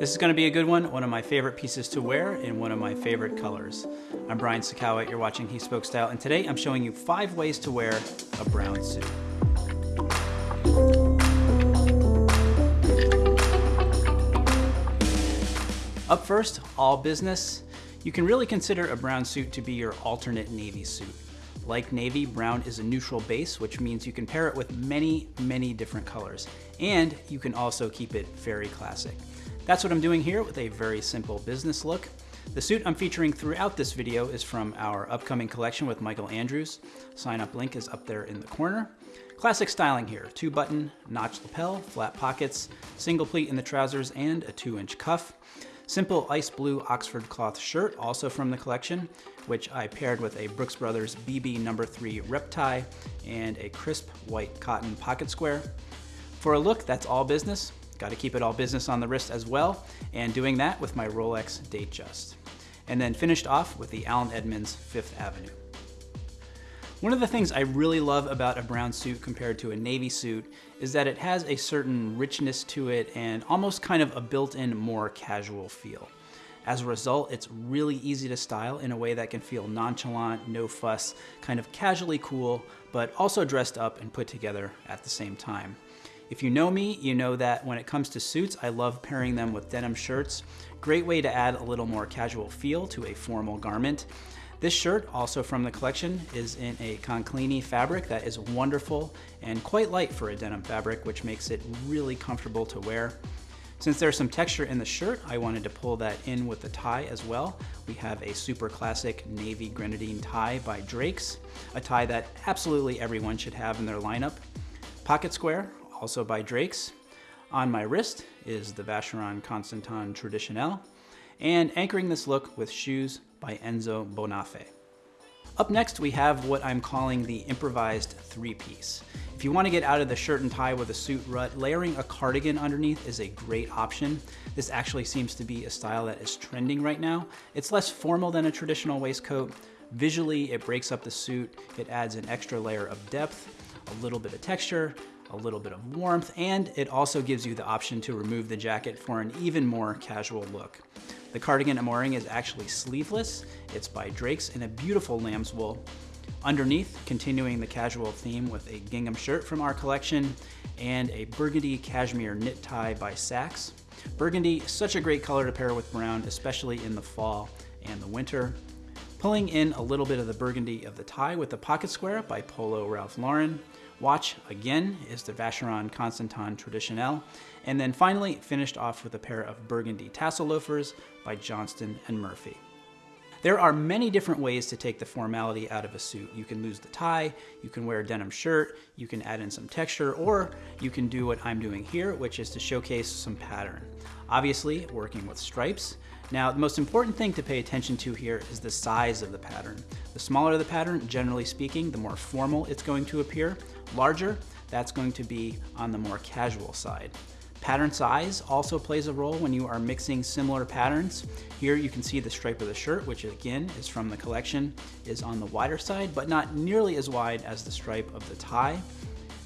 This is gonna be a good one, one of my favorite pieces to wear in one of my favorite colors. I'm Brian Sacawa, you're watching He Spoke Style, and today I'm showing you five ways to wear a brown suit. Up first, all business. You can really consider a brown suit to be your alternate navy suit. Like navy, brown is a neutral base, which means you can pair it with many, many different colors. And you can also keep it very classic. That's what I'm doing here with a very simple business look. The suit I'm featuring throughout this video is from our upcoming collection with Michael Andrews. Sign up link is up there in the corner. Classic styling here, two button, notch lapel, flat pockets, single pleat in the trousers, and a two inch cuff. Simple ice blue Oxford cloth shirt, also from the collection, which I paired with a Brooks Brothers BB number 3 rep tie and a crisp white cotton pocket square. For a look that's all business, got to keep it all business on the wrist as well, and doing that with my Rolex Datejust. And then finished off with the Allen Edmonds Fifth Avenue. One of the things I really love about a brown suit compared to a navy suit is that it has a certain richness to it and almost kind of a built-in more casual feel. As a result, it's really easy to style in a way that can feel nonchalant, no fuss, kind of casually cool, but also dressed up and put together at the same time. If you know me, you know that when it comes to suits, I love pairing them with denim shirts. Great way to add a little more casual feel to a formal garment. This shirt, also from the collection, is in a Canclini fabric that is wonderful and quite light for a denim fabric, which makes it really comfortable to wear. Since there's some texture in the shirt, I wanted to pull that in with the tie as well. We have a super classic navy grenadine tie by Drake's, a tie that absolutely everyone should have in their lineup. Pocket square, also by Drake's. On my wrist is the Vacheron Constantin Traditionnel, and anchoring this look with shoes by Enzo Bonafè. Up next, we have what I'm calling the improvised three-piece. If you want to get out of the shirt and tie with a suit rut, layering a cardigan underneath is a great option. This actually seems to be a style that is trending right now. It's less formal than a traditional waistcoat. Visually, it breaks up the suit. It adds an extra layer of depth, a little bit of texture, a little bit of warmth, and it also gives you the option to remove the jacket for an even more casual look. The cardigan I'm wearing is actually sleeveless. It's by Drake's in a beautiful lamb's wool. Underneath, continuing the casual theme with a gingham shirt from our collection and a burgundy cashmere knit tie by Saks. Burgundy, such a great color to pair with brown, especially in the fall and the winter. Pulling in a little bit of the burgundy of the tie with the pocket square by Polo Ralph Lauren. Watch, again, is the Vacheron Constantin Traditionnel. And then finally, finished off with a pair of burgundy tassel loafers by Johnston & Murphy. There are many different ways to take the formality out of a suit. You can lose the tie, you can wear a denim shirt, you can add in some texture, or you can do what I'm doing here, which is to showcase some pattern. Obviously, working with stripes. Now, the most important thing to pay attention to here is the size of the pattern. The smaller the pattern, generally speaking, the more formal it's going to appear. Larger, that's going to be on the more casual side. Pattern size also plays a role when you are mixing similar patterns. Here you can see the stripe of the shirt, which again is from the collection, is on the wider side, but not nearly as wide as the stripe of the tie.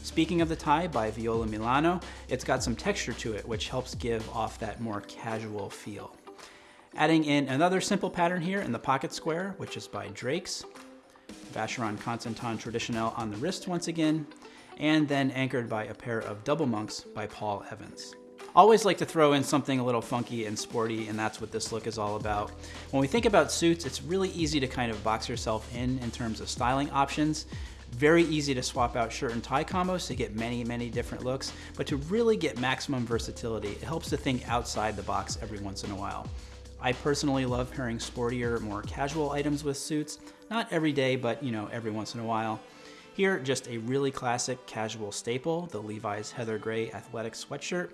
Speaking of the tie by Viola Milano, it's got some texture to it, which helps give off that more casual feel. Adding in another simple pattern here in the pocket square, which is by Drake's. Vacheron Constantin Traditionnel on the wrist once again, and then anchored by a pair of double monks by Paul Evans. Always like to throw in something a little funky and sporty, and that's what this look is all about. When we think about suits, it's really easy to kind of box yourself in in terms of styling options. Very easy to swap out shirt and tie combos to get many, many different looks, but to really get maximum versatility, it helps to think outside the box every once in a while. I personally love pairing sportier, more casual items with suits. Not every day, but you know, every once in a while. Here, just a really classic casual staple, the Levi's Heather Gray athletic sweatshirt.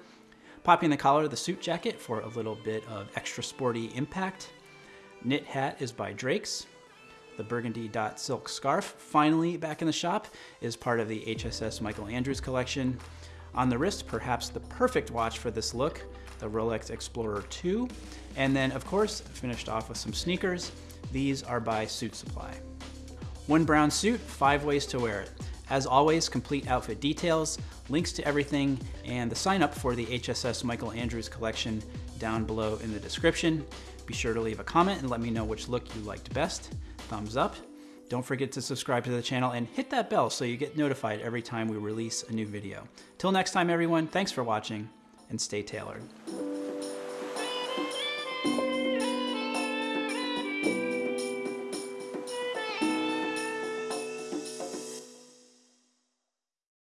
Popping the collar of the suit jacket for a little bit of extra sporty impact. Knit hat is by Drake's. The burgundy dot silk scarf, finally back in the shop, is part of the HSS Michael Andrews collection. On the wrist, perhaps the perfect watch for this look, the Rolex Explorer 2. And then, of course, finished off with some sneakers. These are by Suit Supply. One brown suit, five ways to wear it. As always, complete outfit details, links to everything, and the sign up for the HSS Michael Andrews collection down below in the description. Be sure to leave a comment and let me know which look you liked best. Thumbs up. Don't forget to subscribe to the channel and hit that bell so you get notified every time we release a new video. Till next time everyone, thanks for watching and stay tailored.